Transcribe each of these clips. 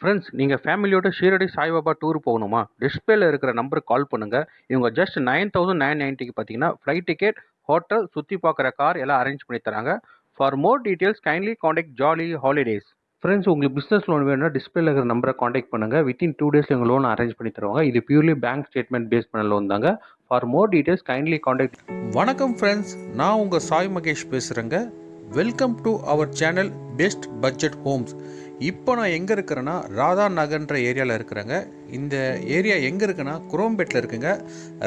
Friends நீங்கள் ஃபேமிலியோட Shirdi Saibaba tour போகணுமா? டிஸ்பிளேல இருக்கிற நம்பருக்கு கால் பண்ணுங்கள் இவங்க ஜஸ்ட் நைன் தௌசண்ட் நைன் நைன்ட்டிக்கு பார்த்தீங்கன்னா ஃப்ளைட் டிக்கெட் ஹோட்டல் சுற்றி பார்க்குற கார் எல்லாம் அரேஞ்ச் பண்ணி தராங்க. For more details kindly contact Jolly Holidays friends உங்களுக்கு பிஸ்னஸ் லோன் வேணும்னா டிஸ்பிளேல இருக்கிற நம்பரை காண்டாக்ட் பண்ணுங்கள் வித்தின் டூ டேஸில் எங்கள் லோன் அரேஞ்ச் பண்ணி தருவாங்க. இது பியூர்லி பேங்க் ஸ்டேட்மெண்ட் பேஸ் பண்ண லோன் தாங்க. For more details kindly contact வணக்கம் ஃப்ரெண்ட்ஸ் நான் உங்கள் சாய் மகேஷ் பேசுகிறேங்க welcome to our channel best budget homes இப்போ நான் எங்கே இருக்கிறேன்னா ராதா நகர்ன்ற ஏரியாவில் இருக்கிறேங்க. இந்த ஏரியா எங்கே இருக்குன்னா குரோம்பேட்டில் இருக்குங்க.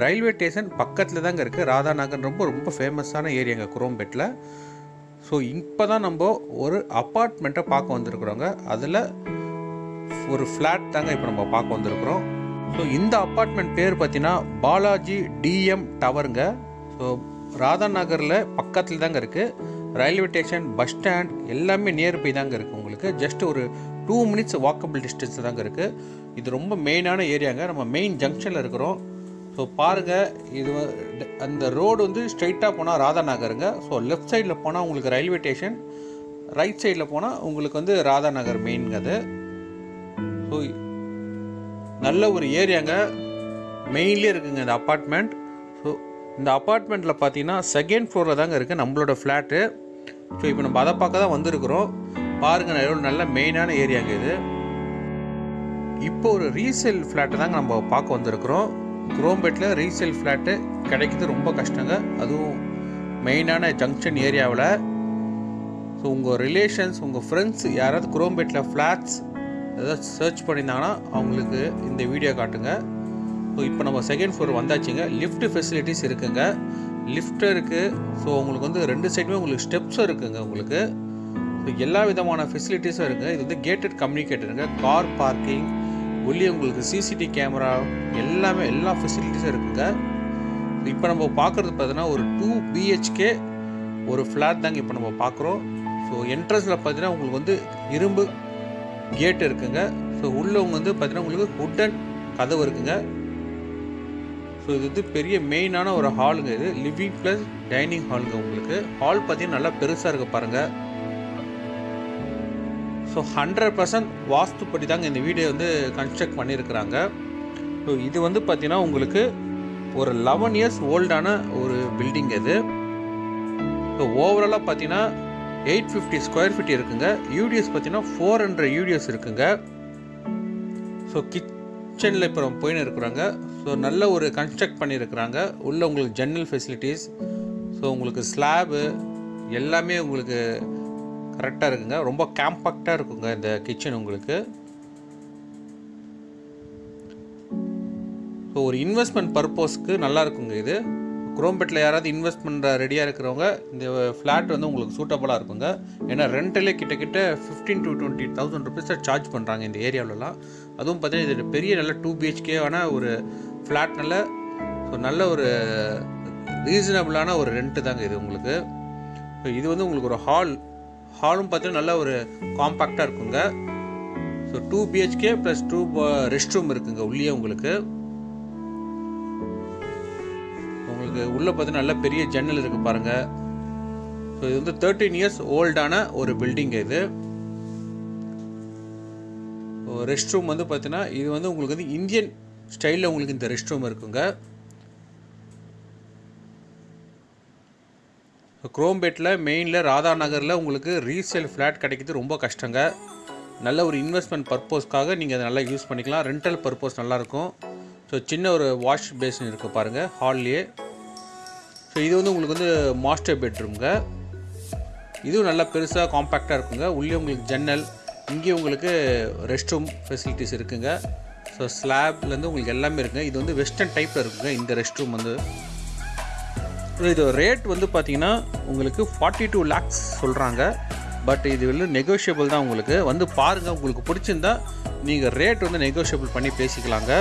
ரயில்வே ஸ்டேஷன் பக்கத்தில் தாங்க இருக்குது ராதா நகர் ரொம்ப ரொம்ப ஃபேமஸான ஏரியாங்க குரோம்பேட்டில் ஸோ இப்போ தான் நம்ம ஒரு அப்பார்ட்மெண்ட்டை பார்க்க வந்திருக்கிறோங்க. அதில் ஒரு ஃப்ளாட் தாங்க இப்போ நம்ம பார்க்க வந்திருக்கிறோம். ஸோ இந்த அப்பார்ட்மெண்ட் பேர் பார்த்தீங்கன்னா பாலாஜி டிஎம் டவருங்க. ஸோ ராதா நகரில் பக்கத்தில் தாங்க இருக்குது ரயில்வே ஸ்டேஷன் பஸ் ஸ்டாண்ட் எல்லாமே நியர்பை தாங்க இருக்குது உங்களுக்கு. ஜஸ்ட் ஒரு டூ மினிட்ஸ் வாக்கபிள் டிஸ்டன்ஸ் தாங்க இருக்குது இது ரொம்ப மெயினான ஏரியாங்க நம்ம மெயின் ஜங்ஷனில் இருக்கிறோம். ஸோ பாருங்கள் இது அந்த ரோடு வந்து ஸ்ட்ரைட்டாக போனால் ராதா நகருங்க ஸோ லெஃப்ட் சைடில் போனால் உங்களுக்கு ரயில்வே ஸ்டேஷன் ரைட் சைடில் போனால் உங்களுக்கு வந்து ராதா நகர் மெயின்ங்க அது. ஸோ நல்ல ஒரு ஏரியாங்க மெயின்லேயே இருக்குங்க இந்த அப்பார்ட்மெண்ட் இந்த அப்பார்ட்மெண்ட்டில் பார்த்தீங்கன்னா செகண்ட் ஃப்ளோரில் தாங்க இருக்குது நம்மளோட ஃப்ளாட்டு ஸோ இப்போ நம்ம அதை பார்க்க தான் வந்திருக்கிறோம். பாருங்கள் எவ்வளோ நல்ல மெயினான ஏரியாங்க இது. இப்போ ஒரு ரீசேல் ஃப்ளாட்டை தாங்க நம்ம பார்க்க வந்திருக்கிறோம். குரோம்பேட்டில் ரீசேல் ஃப்ளாட்டு கிடைக்கிறது ரொம்ப கஷ்டங்க. அதுவும் மெயினான ஜங்ஷன் ஏரியாவில் ஸோ உங்கள் ரிலேஷன்ஸ் உங்கள் ஃப்ரெண்ட்ஸ் யாராவது குரோம்பேட்டில் ஃப்ளாட்ஸ் ஏதாவது சர்ச் பண்ணியிருந்தாங்கன்னா அவங்களுக்கு இந்த வீடியோ காட்டுங்க. ஸோ இப்போ நம்ம செகண்ட் ஃப்ளோர் வந்தாச்சுங்க. லிஃப்ட் ஃபெசிலிட்டிஸ் இருக்குங்க. லிஃப்ட் இருக்குது ஸோ உங்களுக்கு வந்து ரெண்டு சைடுமே உங்களுக்கு ஸ்டெப்ஸும் இருக்குங்க உங்களுக்கு. ஸோ எல்லா விதமான ஃபெசிலிட்டிஸும் இருக்குது இது வந்து கேட்டட் கம்யூனிகேட்டருங்க கார் பார்க்கிங் உள்ளே உங்களுக்கு சிசிடி கேமரா எல்லாமே எல்லா ஃபெசிலிட்டிஸும் இருக்குங்க. இப்போ நம்ம பார்க்குறது பார்த்தீங்கன்னா ஒரு டூ பிஹெச்கே ஒரு ஃப்ளாட் தாங்க இப்போ நம்ம பார்க்குறோம் ஸோ என்ட்ரன்ஸில் பார்த்தீங்கன்னா உங்களுக்கு வந்து இரும்பு கேட் இருக்குங்க. ஸோ உள்ளவங்க வந்து பார்த்தீங்கன்னா உங்களுக்கு உட்டன் கதவு இருக்குங்க. ஸோ இது வந்து பெரிய மெயினான ஒரு ஹாலுங்க இது. லிவிங் ப்ளஸ் டைனிங் ஹாலுங்க உங்களுக்கு. ஹால் பார்த்தீங்கன்னா நல்லா பெருசாக இருக்குது பாருங்கள் ஸோ ஹண்ட்ரட் பர்சன்ட் வாஸ்துப்படி தாங்க இந்த வீடியோ வந்து கன்ஸ்ட்ரக்ட் பண்ணியிருக்கிறாங்க ஸோ இது வந்து பார்த்தீங்கன்னா உங்களுக்கு ஒரு லெவன் இயர்ஸ் ஓல்டான ஒரு பில்டிங் இது. ஸோ ஓவராலாக பார்த்தீங்கன்னா எயிட் ஃபிஃப்டி ஸ்கொயர் ஃபீட் இருக்குங்க. யூடிஎஸ் பார்த்தீங்கன்னா ஃபோர் ஹண்ட்ரட் யூடிஎஸ் இருக்குங்க. ஸோ கிச் கிச்சனில் இப்போ நம்ம போயின்னு இருக்கிறாங்க. ஸோ நல்ல ஒரு கன்ஸ்ட்ரக்ட் பண்ணியிருக்கிறாங்க. உள்ள உங்களுக்கு ஜன்னல் ஃபெசிலிட்டிஸ் ஸோ உங்களுக்கு ஸ்லாபு எல்லாமே உங்களுக்கு கரெக்டாக இருக்குங்க. ரொம்ப கேம்பாக்டாக இருக்குங்க இந்த கிச்சன் உங்களுக்கு. ஸோ ஒரு இன்வெஸ்ட்மெண்ட் பர்பஸ்க்கு நல்லா இருக்குங்க இது. குரோம்பெட்டில் யாராவது இன்வெஸ்ட் பண்ணுற ரெடியாக இருக்கிறவங்க இந்த ஃப்ளாட் வந்து உங்களுக்கு சூட்டபுளாக இருக்குங்க. ஏன்னா ரெண்டில் கிட்டக்கிட்ட ஃபிஃப்டீன் டு டுவெண்ட்டி தௌசண்ட் ருபீஸை சார்ஜ் பண்ணுறாங்க இந்த ஏரியாவிலலாம். அதுவும் பார்த்தீங்கன்னா இது பெரிய நல்ல டூ பிஹெச்கேவான ஒரு ஃப்ளாட் நல்ல ஸோ நல்ல ஒரு ரீசனபிளான ஒரு ரெண்ட்டு தாங்க இது உங்களுக்கு. இது வந்து உங்களுக்கு ஒரு ஹால் ஹாலும் பார்த்தீங்கன்னா நல்ல ஒரு காம்பாக்டாக இருக்குங்க. So two BHK plus two rest room இருக்குங்க உள்ளே உங்களுக்கு. உங்களுக்கு உள்ளே பார்த்தீங்கன்னா நல்ல பெரிய ஜன்னல் இருக்குது பாருங்கள் ஸோ இது வந்து தேர்ட்டீன் இயர்ஸ் ஓல்டான ஒரு பில்டிங் இது. ரெஸ்ட் ரூம் வந்து பார்த்தீங்கன்னா இது வந்து உங்களுக்கு வந்து இந்தியன் ஸ்டைலில் உங்களுக்கு இந்த ரெஸ்ட் ரூம் இருக்குங்க குரோம்பேட்டில் மெயினில் ராதா நகரில் உங்களுக்கு ரீசேல் ஃப்ளாட் கிடைக்கிறது ரொம்ப கஷ்டங்க. நல்ல ஒரு இன்வெஸ்ட்மெண்ட் பர்பஸ்க்காக நீங்கள் அதை நல்லா யூஸ் பண்ணிக்கலாம். ரெண்டல் பர்பஸ் நல்லாயிருக்கும் ஸோ சின்ன ஒரு வாஷ் பேசின் இருக்குது பாருங்கள் ஹால்லேயே ஸோ இது வந்து உங்களுக்கு வந்து மாஸ்டர் பெட்ரூம்ங்க இதுவும் நல்லா பெருசாக காம்பேக்டாக இருக்குங்க. உள்ளே உங்களுக்கு ஜன்னல் இங்கே உங்களுக்கு ரெஸ்ட் ரூம் ஃபெசிலிட்டிஸ் இருக்குங்க ஸோ ஸ்லாப்லேருந்து உங்களுக்கு எல்லாமே இருக்குங்க. இது வந்து வெஸ்டர்ன் டைப்பில் இருக்குங்க இந்த ரெஸ்ட் ரூம் வந்து இது ரேட் வந்து பார்த்தீங்கன்னா உங்களுக்கு ஃபார்ட்டி டூ லேக்ஸ் சொல்கிறாங்க பட் இது வந்து நெகோஷியபிள் தான் உங்களுக்கு. வந்து பாருங்கள் உங்களுக்கு பிடிச்சிருந்தா நீங்கள் ரேட் வந்து நெகோஷியபிள் பண்ணி பேசிக்கலாங்க.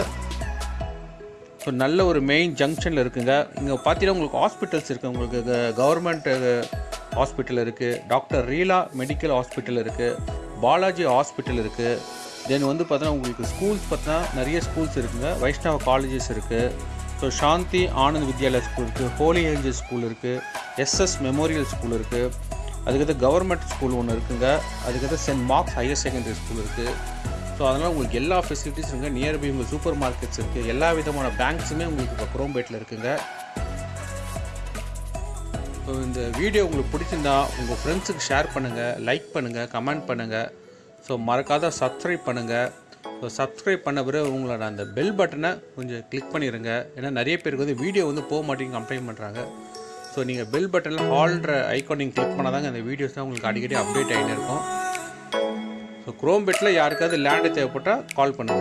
ஸோ நல்ல ஒரு மெயின் ஜங்ஷனில் இருக்குங்க. இங்கே பார்த்தீங்கன்னா உங்களுக்கு ஹாஸ்பிட்டல்ஸ் இருக்குது உங்களுக்கு கவர்மெண்ட் ஹாஸ்பிட்டல் இருக்குது டாக்டர் ரீலா மெடிக்கல் ஹாஸ்பிட்டல் இருக்குது பாலாஜி ஹாஸ்பிட்டல் இருக்குது தென் வந்து பார்த்தீங்கன்னா உங்களுக்கு ஸ்கூல்ஸ் பார்த்தீங்கன்னா நிறைய ஸ்கூல்ஸ் இருக்குங்க. வைஷ்ணவ காலேஜஸ் இருக்குது ஸோ சாந்தி ஆனந்த் வித்யாலயா ஸ்கூல் இருக்குது ஹோலி ஏஞ்சல் ஸ்கூல் இருக்குது எஸ்எஸ் மெமோரியல் ஸ்கூல் இருக்குது அதுக்கடுத்து கவர்மெண்ட் ஸ்கூல் ஒன்று இருக்குங்க. அதுக்கடுத்து Saint Mark's higher secondary school இருக்குது ஸோ அதனால் உங்களுக்கு எல்லா ஃபெசிலிட்டிஸ் இருக்குது நியர்பை உங்கள் சூப்பர் மார்க்கெட்ஸ் இருக்குது எல்லா விதமான பேங்க்ஸுமே உங்களுக்கு இப்போ குரோம்பேட்டில் இருக்குங்க. ஸோ இந்த வீடியோ உங்களுக்கு பிடிச்சிருந்தா உங்கள் ஃப்ரெண்ட்ஸுக்கு ஷேர் பண்ணுங்கள் லைக் பண்ணுங்கள் கமெண்ட் பண்ணுங்கள் ஸோ மறக்காத சப்ஸ்கிரைப் பண்ணுங்கள் ஸோ சப்ஸ்கிரைப் பண்ண பிறகு உங்களோட அந்த பெல் பட்டனை கொஞ்சம் கிளிக் பண்ணிடுங்க ஏன்னா நிறைய பேருக்கு வந்து வீடியோ வந்து போக மாட்டேங்க கம்ப்ளைண்ட் பண்ணுறாங்க ஸோ நீங்கள் பெல் பட்டனில் ஹால்ன்ற ஐக்கான் நீங்கள் கிளிக் பண்ணால் தாங்க அந்த வீடியோஸ் தான் உங்களுக்கு அடிக்கடி அப்டேட் ஆகிட்டு இருக்கும். ஸோ குரோம்பேட்டில் யாருக்காவது லேண்டு தேவைப்பட்டால் கால் பண்ணுங்கள்